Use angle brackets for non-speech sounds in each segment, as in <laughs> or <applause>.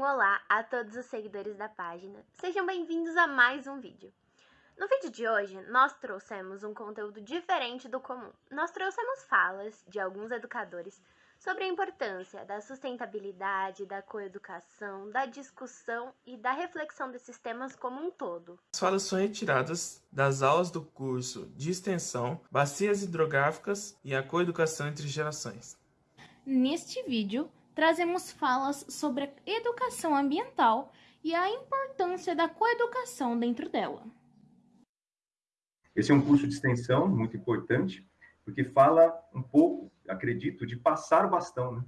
Um olá a todos os seguidores da página. Sejam bem-vindos a mais um vídeo. No vídeo de hoje, nós trouxemos um conteúdo diferente do comum. Nós trouxemos falas de alguns educadores sobre a importância da sustentabilidade, da coeducação, da discussão e da reflexão desses temas como um todo. As falas são retiradas das aulas do curso de extensão Bacias Hidrográficas e a Coeducação entre Gerações. Neste vídeo, trazemos falas sobre a educação ambiental e a importância da coeducação dentro dela. Esse é um curso de extensão muito importante, porque fala um pouco, acredito, de passar o bastão, né?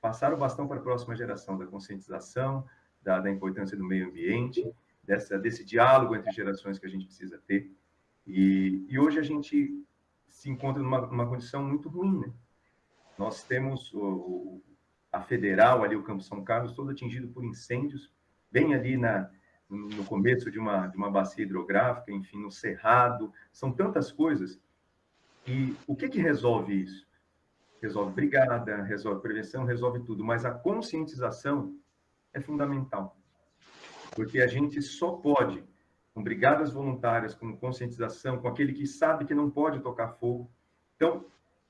Passar o bastão para a próxima geração, da conscientização, da, da importância do meio ambiente, dessa, desse diálogo entre gerações que a gente precisa ter. E, e hoje a gente se encontra numa, numa condição muito ruim, né? Nós temos o, a Federal, ali o Campo São Carlos, todo atingido por incêndios, bem ali na, no começo de uma, de uma bacia hidrográfica, enfim, no Cerrado, são tantas coisas. E o que, que resolve isso? Resolve brigada, resolve prevenção, resolve tudo, mas a conscientização é fundamental. Porque a gente só pode, com brigadas voluntárias, com conscientização, com aquele que sabe que não pode tocar fogo. Então,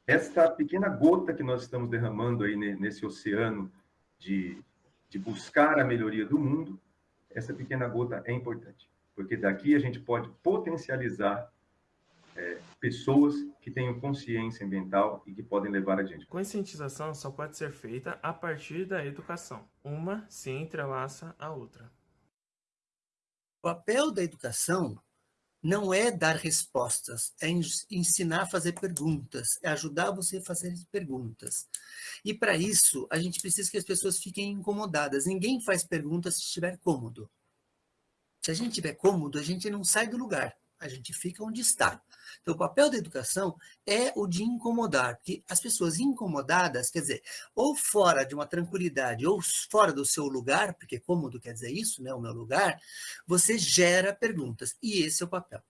esta pequena gota que nós estamos derramando aí nesse oceano de, de buscar a melhoria do mundo, essa pequena gota é importante, porque daqui a gente pode potencializar é, pessoas que tenham consciência ambiental e que podem levar adiante. Conscientização só pode ser feita a partir da educação. Uma se entrelaça à outra. O papel da educação não é dar respostas, é ensinar a fazer perguntas, é ajudar você a fazer perguntas. E para isso, a gente precisa que as pessoas fiquem incomodadas. Ninguém faz perguntas se estiver cômodo. Se a gente estiver cômodo, a gente não sai do lugar, a gente fica onde está. Então, o papel da educação é o de incomodar, porque as pessoas incomodadas, quer dizer, ou fora de uma tranquilidade, ou fora do seu lugar, porque cômodo quer dizer isso, né, o meu lugar, você gera perguntas, e esse é o papel.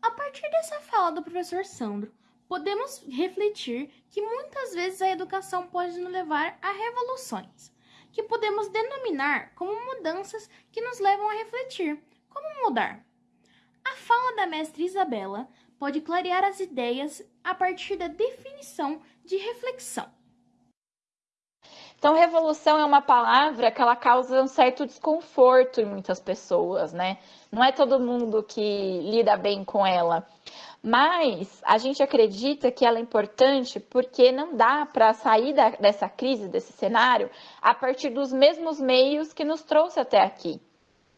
A partir dessa fala do professor Sandro, podemos refletir que muitas vezes a educação pode nos levar a revoluções, que podemos denominar como mudanças que nos levam a refletir. Como mudar? A fala da mestre Isabela pode clarear as ideias a partir da definição de reflexão. Então, revolução é uma palavra que ela causa um certo desconforto em muitas pessoas, né? Não é todo mundo que lida bem com ela. Mas a gente acredita que ela é importante porque não dá para sair da, dessa crise, desse cenário, a partir dos mesmos meios que nos trouxe até aqui.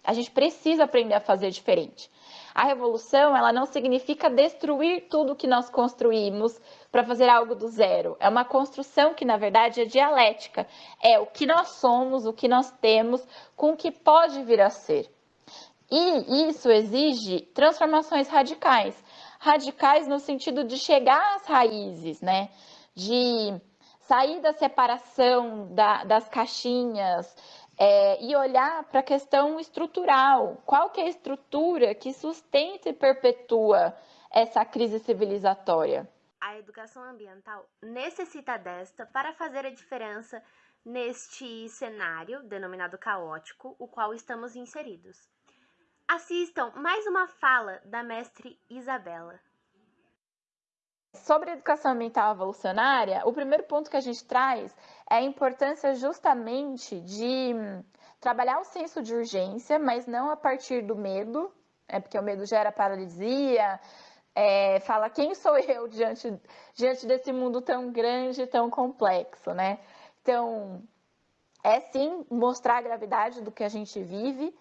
A gente precisa aprender a fazer diferente. A revolução, ela não significa destruir tudo que nós construímos para fazer algo do zero. É uma construção que, na verdade, é dialética. É o que nós somos, o que nós temos, com o que pode vir a ser. E isso exige transformações radicais. Radicais no sentido de chegar às raízes, né? De sair da separação da, das caixinhas, é, e olhar para a questão estrutural. Qual que é a estrutura que sustenta e perpetua essa crise civilizatória? A educação ambiental necessita desta para fazer a diferença neste cenário denominado caótico, o qual estamos inseridos. Assistam mais uma fala da mestre Isabela. Sobre a educação ambiental evolucionária, o primeiro ponto que a gente traz é a importância justamente de trabalhar o senso de urgência, mas não a partir do medo, é porque o medo gera paralisia, é, fala quem sou <laughs> eu diante, diante desse mundo tão grande, tão complexo, né? Então, é sim mostrar a gravidade do que a gente vive,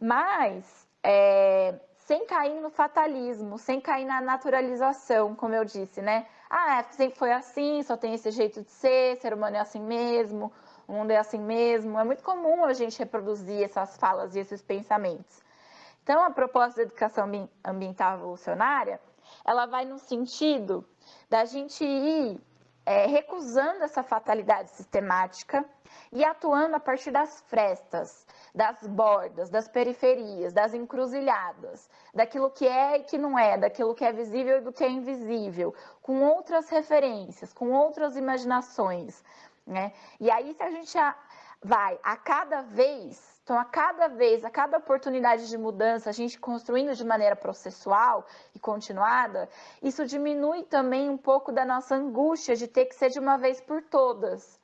mas é, sem cair no fatalismo, sem cair na naturalização, como eu disse, né? Ah, sempre foi assim, só tem esse jeito de ser, ser humano é assim mesmo, o mundo é assim mesmo. É muito comum a gente reproduzir essas falas e esses pensamentos. Então, a proposta da educação ambiental evolucionária, ela vai no sentido da gente ir é, recusando essa fatalidade sistemática e atuando a partir das frestas, das bordas, das periferias, das encruzilhadas, daquilo que é e que não é, daquilo que é visível e do que é invisível, com outras referências, com outras imaginações. Né? E aí, se a gente vai a cada vez, então a cada vez, a cada oportunidade de mudança, a gente construindo de maneira processual e continuada, isso diminui também um pouco da nossa angústia de ter que ser de uma vez por todas.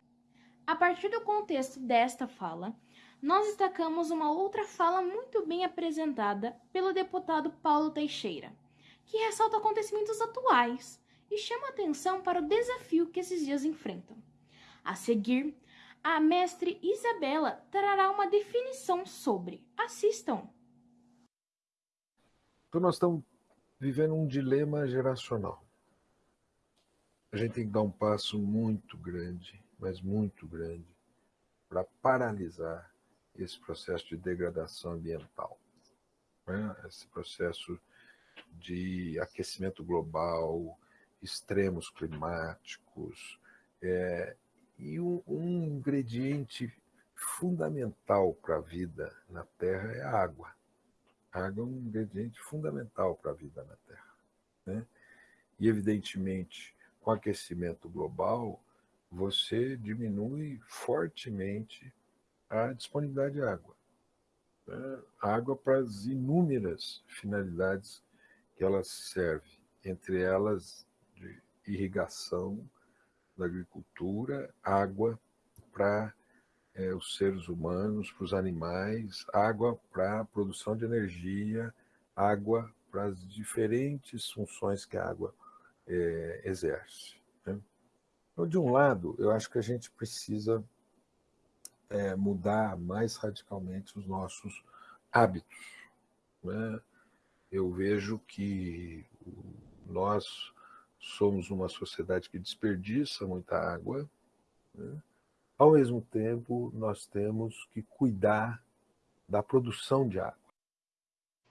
A partir do contexto desta fala, nós destacamos uma outra fala muito bem apresentada pelo deputado Paulo Teixeira, que ressalta acontecimentos atuais e chama atenção para o desafio que esses dias enfrentam. A seguir, a mestre Isabela trará uma definição sobre. Assistam! Então, nós estamos vivendo um dilema geracional. A gente tem que dar um passo muito grande, mas muito grande, para paralisar esse processo de degradação ambiental. Né? Esse processo de aquecimento global, extremos climáticos, é, e um, um ingrediente fundamental para a vida na Terra é a água. A água é um ingrediente fundamental para a vida na Terra. Né? E, evidentemente, com o aquecimento global, você diminui fortemente a disponibilidade de água. Né? Água para as inúmeras finalidades que ela serve, entre elas de irrigação, da agricultura, água para é, os seres humanos, para os animais, água para a produção de energia, água para as diferentes funções que a água é, exerce. Né? Então, de um lado, eu acho que a gente precisa é, mudar mais radicalmente os nossos hábitos. Né? Eu vejo que nós somos uma sociedade que desperdiça muita água, né? ao mesmo tempo nós temos que cuidar da produção de água.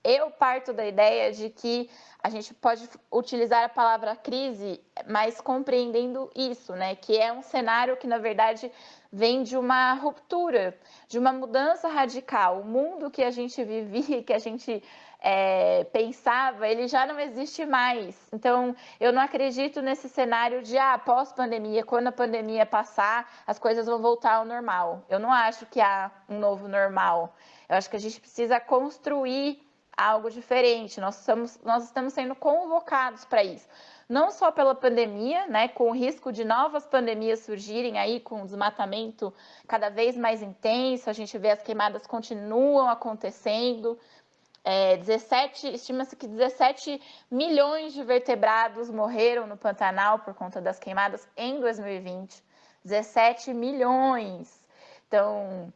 Eu parto da ideia de que a gente pode utilizar a palavra crise, mas compreendendo isso, né? Que é um cenário que, na verdade, vem de uma ruptura, de uma mudança radical. O mundo que a gente vivia, que a gente é, pensava, ele já não existe mais. Então, eu não acredito nesse cenário de, ah, pós-pandemia, quando a pandemia passar, as coisas vão voltar ao normal. Eu não acho que há um novo normal. Eu acho que a gente precisa construir algo diferente. Nós estamos, nós estamos sendo convocados para isso. Não só pela pandemia, né, com o risco de novas pandemias surgirem aí, com o desmatamento cada vez mais intenso, a gente vê as queimadas continuam acontecendo, é, 17, estima-se que 17 milhões de vertebrados morreram no Pantanal por conta das queimadas em 2020. 17 milhões. Então,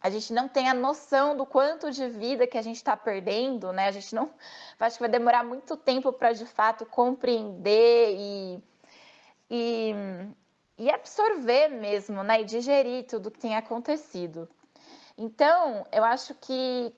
a gente não tem a noção do quanto de vida que a gente está perdendo, né? A gente não. Acho que vai demorar muito tempo para de fato compreender e, e, e absorver mesmo, né? E digerir tudo que tem acontecido. Então, eu acho que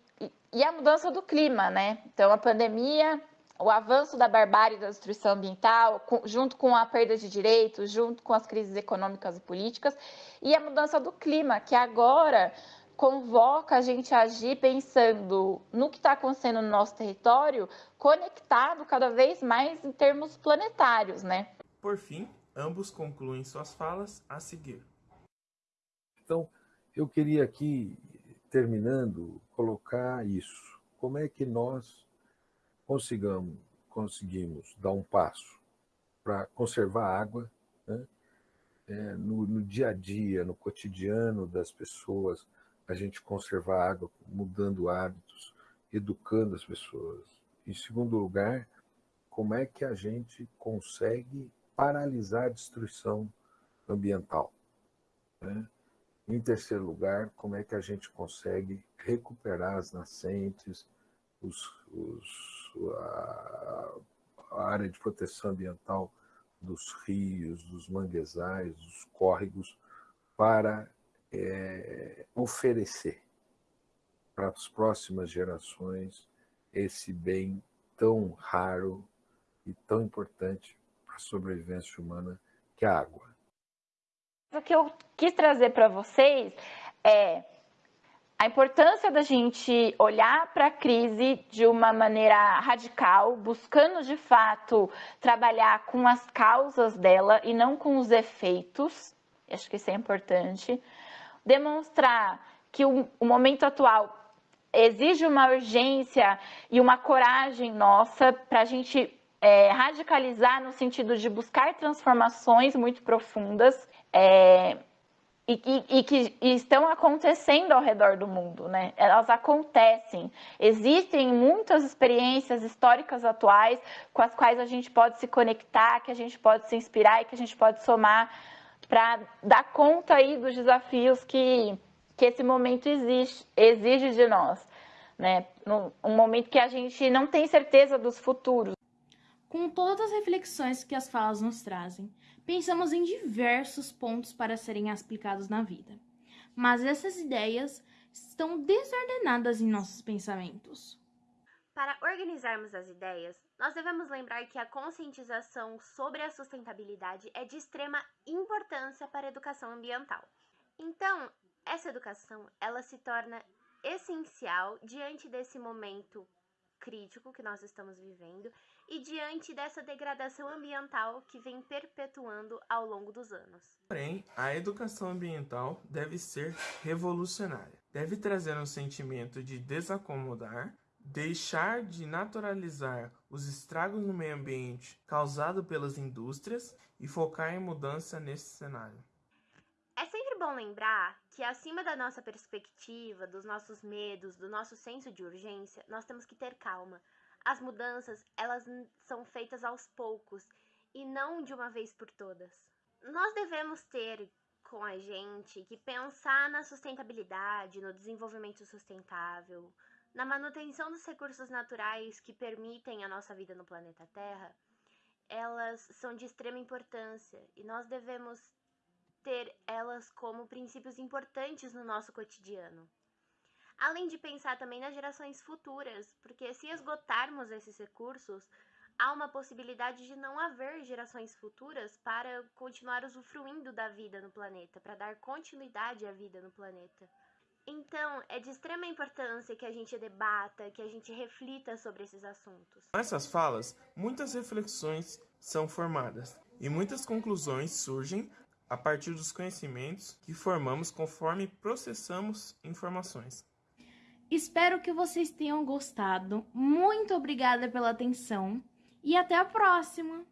e a mudança do clima, né? Então, a pandemia, o avanço da barbárie da destruição ambiental, junto com a perda de direitos, junto com as crises econômicas e políticas, e a mudança do clima, que agora convoca a gente a agir pensando no que está acontecendo no nosso território, conectado cada vez mais em termos planetários, né? Por fim, ambos concluem suas falas a seguir. Então, eu queria aqui terminando, colocar isso. Como é que nós consigamos, conseguimos dar um passo para conservar água né? é, no, no, dia a dia, no cotidiano das pessoas, a gente conservar água mudando hábitos, educando as pessoas. Em segundo lugar, como é que a gente consegue paralisar a destruição ambiental? Né? Em terceiro lugar, como é que a gente consegue recuperar as nascentes, os, os, a, a área de proteção ambiental dos rios, dos manguezais, dos córregos, para é, oferecer para as próximas gerações esse bem tão raro e tão importante para a sobrevivência humana que é a água. O que eu quis trazer para vocês é a importância da gente olhar para a crise de uma maneira radical, buscando de fato trabalhar com as causas dela e não com os efeitos. Acho que isso é importante. demonstrar que o, momento atual exige uma urgência e uma coragem nossa para a gente é, radicalizar no sentido de buscar transformações muito profundas é, e, e, e, que estão acontecendo ao redor do mundo, né? Elas acontecem. Existem muitas experiências históricas atuais com as quais a gente pode se conectar, que a gente pode se inspirar e que a gente pode somar para dar conta aí dos desafios que, que esse momento exige, exige de nós, né? Um momento que a gente não tem certeza dos futuros. Com todas as reflexões que as falas nos trazem, pensamos em diversos pontos para serem aplicados na vida. Mas essas ideias estão desordenadas em nossos pensamentos. Para organizarmos as ideias, nós devemos lembrar que a conscientização sobre a sustentabilidade é de extrema importância para a educação ambiental. Então, essa educação, ela se torna essencial diante desse momento crítico que nós estamos vivendo e diante dessa degradação ambiental que vem perpetuando ao longo dos anos. Porém, a educação ambiental deve ser revolucionária. Deve trazer um sentimento de desacomodar, deixar de naturalizar os estragos no meio ambiente causados pelas indústrias e focar em mudança nesse cenário. É sempre bom lembrar que acima da nossa perspectiva, dos nossos medos, do nosso senso de urgência, nós temos que ter calma. As mudanças, elas são feitas aos poucos e não de uma vez por todas. Nós devemos ter com a gente que pensar na sustentabilidade, no desenvolvimento sustentável, na manutenção dos recursos naturais que permitem a nossa vida no planeta Terra, elas são de extrema importância e nós devemos ter elas como princípios importantes no nosso cotidiano. Além de pensar também nas gerações futuras, porque se esgotarmos esses recursos, há uma possibilidade de não haver gerações futuras para continuar usufruindo da vida no planeta, para dar continuidade à vida no planeta. Então, é de extrema importância que a gente debata, que a gente reflita sobre esses assuntos. Com essas falas, muitas reflexões são formadas e muitas conclusões surgem a partir dos conhecimentos que formamos conforme processamos informações. Espero que vocês tenham gostado. Muito obrigada pela atenção e até a próxima!